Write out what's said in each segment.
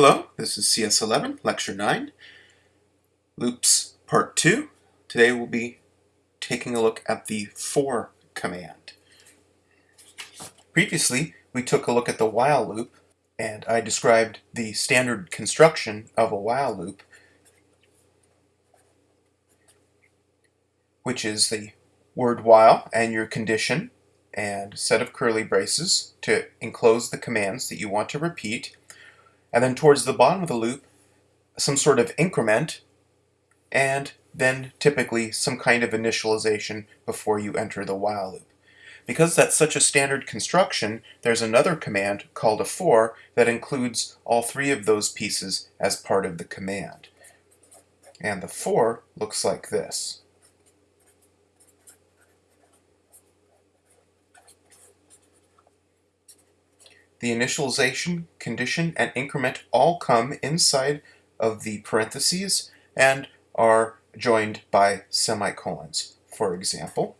Hello, this is CS11, Lecture 9, Loops Part 2. Today we'll be taking a look at the for command. Previously, we took a look at the while loop, and I described the standard construction of a while loop, which is the word while and your condition and set of curly braces to enclose the commands that you want to repeat, and then towards the bottom of the loop, some sort of increment, and then typically some kind of initialization before you enter the while loop. Because that's such a standard construction, there's another command called a for that includes all three of those pieces as part of the command. And the for looks like this. The initialization, condition, and increment all come inside of the parentheses and are joined by semicolons. For example,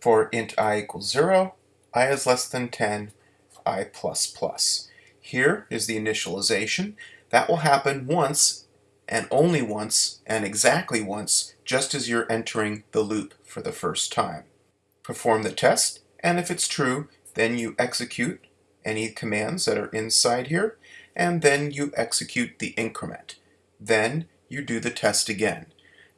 for int i equals 0, i is less than 10, i plus plus. Here is the initialization. That will happen once and only once and exactly once just as you're entering the loop for the first time. Perform the test and if it's true then you execute any commands that are inside here and then you execute the increment. Then you do the test again.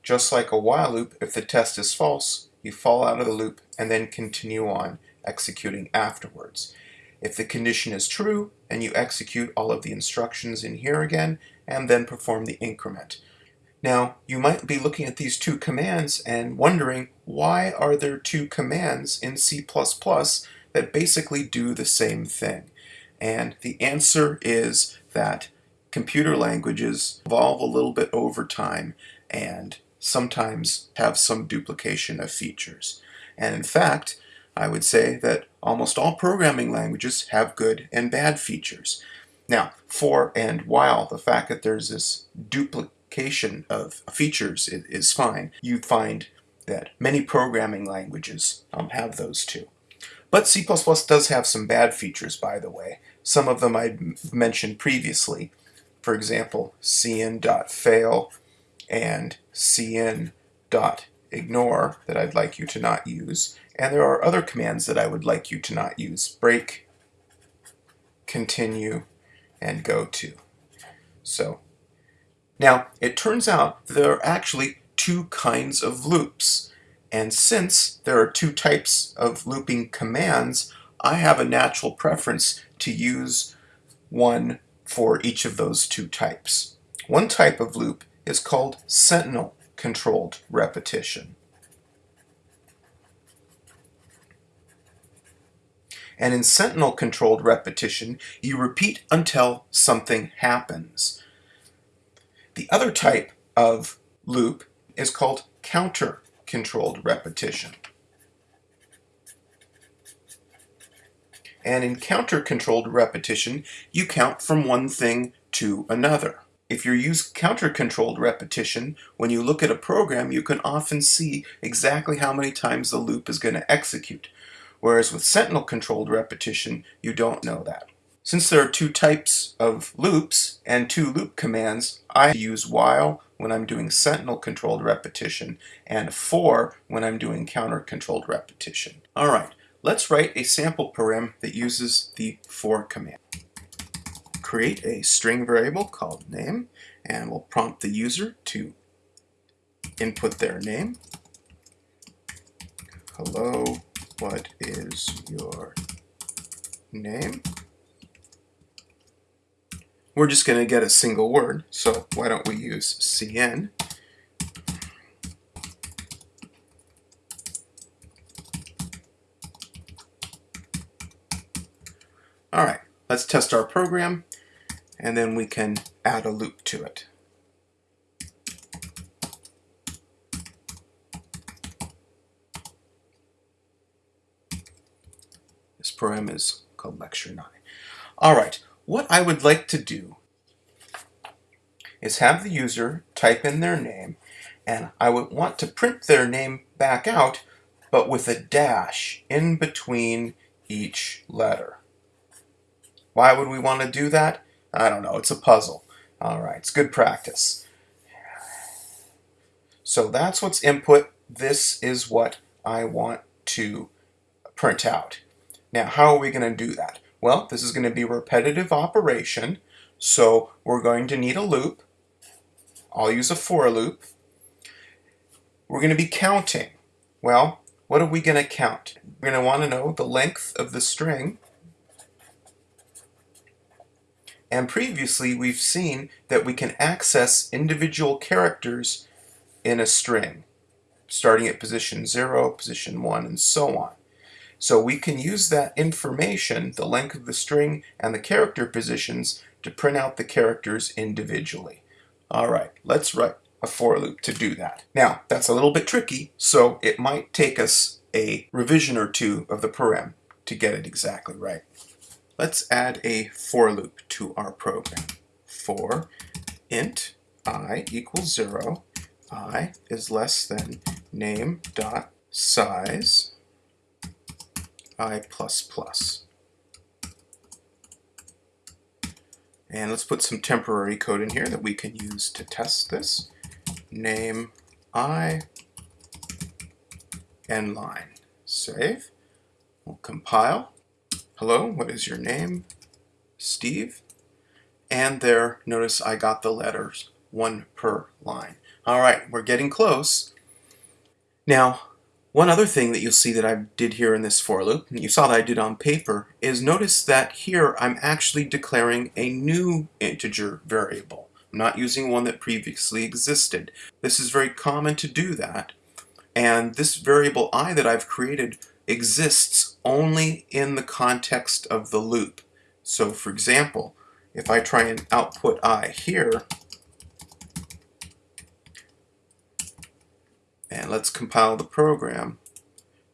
Just like a while loop, if the test is false, you fall out of the loop and then continue on executing afterwards. If the condition is true, and you execute all of the instructions in here again, and then perform the increment. Now, you might be looking at these two commands and wondering, why are there two commands in C++ that basically do the same thing? And the answer is that computer languages evolve a little bit over time and sometimes have some duplication of features. And in fact, I would say that almost all programming languages have good and bad features. Now, for and while, the fact that there's this of features is, is fine. You find that many programming languages um, have those too. But C++ does have some bad features, by the way. Some of them I mentioned previously. For example, cin.fail and cin.ignore that I'd like you to not use. And there are other commands that I would like you to not use. Break, continue, and go to. So now it turns out there are actually two kinds of loops. And since there are two types of looping commands, I have a natural preference to use one for each of those two types. One type of loop is called sentinel controlled repetition. And in sentinel controlled repetition, you repeat until something happens. The other type of loop is called counter controlled repetition. And in counter controlled repetition, you count from one thing to another. If you use counter-controlled repetition, when you look at a program, you can often see exactly how many times the loop is going to execute. Whereas with sentinel-controlled repetition, you don't know that. Since there are two types of loops and two loop commands, I use while when I'm doing sentinel-controlled repetition and for when I'm doing counter-controlled repetition. Alright, let's write a sample param that uses the for command create a string variable called name and we'll prompt the user to input their name. Hello, what is your name? We're just going to get a single word, so why don't we use cin? All right, let's test our program and then we can add a loop to it. This program is called Lecture 9. Alright, what I would like to do is have the user type in their name and I would want to print their name back out but with a dash in between each letter. Why would we want to do that? I don't know. It's a puzzle. All right, it's good practice. So that's what's input. This is what I want to print out. Now, how are we going to do that? Well, this is going to be repetitive operation, so we're going to need a loop. I'll use a for loop. We're going to be counting. Well, what are we going to count? We're going to want to know the length of the string. And previously, we've seen that we can access individual characters in a string, starting at position 0, position 1, and so on. So we can use that information, the length of the string and the character positions, to print out the characters individually. All right, let's write a for loop to do that. Now, that's a little bit tricky, so it might take us a revision or two of the program to get it exactly right. Let's add a for loop to our program. For int i equals 0, i is less than name dot size i++. And let's put some temporary code in here that we can use to test this. Name i end line. Save. We'll compile. Hello, what is your name? Steve. And there, notice I got the letters, one per line. All right, we're getting close. Now, one other thing that you'll see that I did here in this for loop, and you saw that I did on paper, is notice that here I'm actually declaring a new integer variable. I'm not using one that previously existed. This is very common to do that. And this variable i that I've created exists only in the context of the loop. So for example, if I try and output i here, let's compile the program.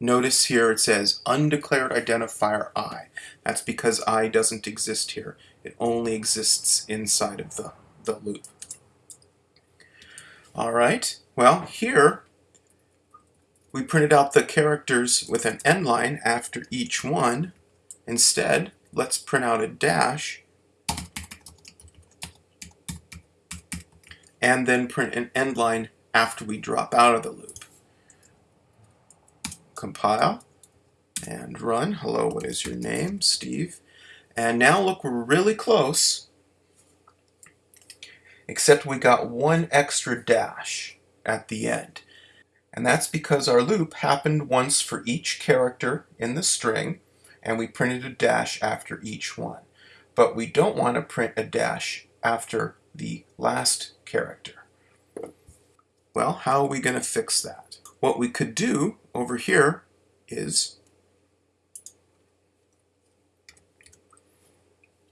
Notice here it says undeclared identifier i. That's because i doesn't exist here. It only exists inside of the, the loop. All right, well here we printed out the characters with an end line after each one. Instead, let's print out a dash and then print an end line after we drop out of the loop. Compile and run. Hello, what is your name? Steve. And now look, we're really close, except we got one extra dash at the end. And that's because our loop happened once for each character in the string, and we printed a dash after each one. But we don't want to print a dash after the last character. Well, how are we going to fix that? What we could do over here is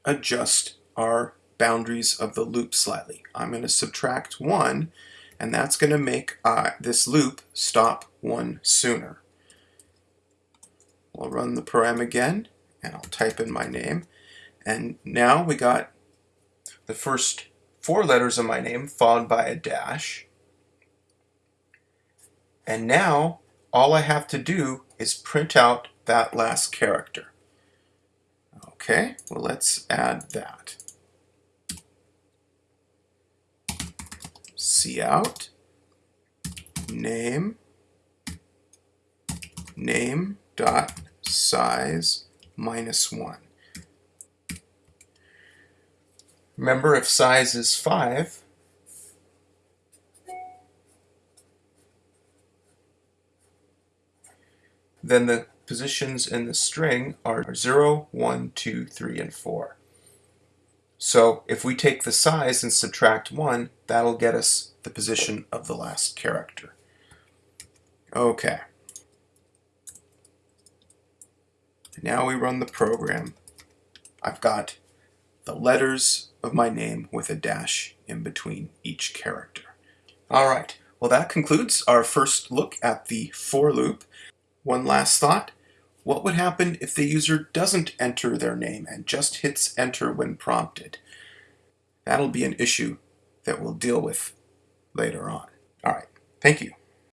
adjust our boundaries of the loop slightly. I'm going to subtract 1 and that's going to make uh, this loop stop 1 sooner. We'll run the program again and I'll type in my name and now we got the first four letters of my name followed by a dash and now all I have to do is print out that last character. Okay, well let's add that. Cout name name dot size minus one. Remember if size is five, then the positions in the string are 0, 1, 2, 3, and 4. So if we take the size and subtract 1, that'll get us the position of the last character. Okay. Now we run the program. I've got the letters of my name with a dash in between each character. All right, well that concludes our first look at the for loop. One last thought. What would happen if the user doesn't enter their name and just hits enter when prompted? That'll be an issue that we'll deal with later on. All right, thank you.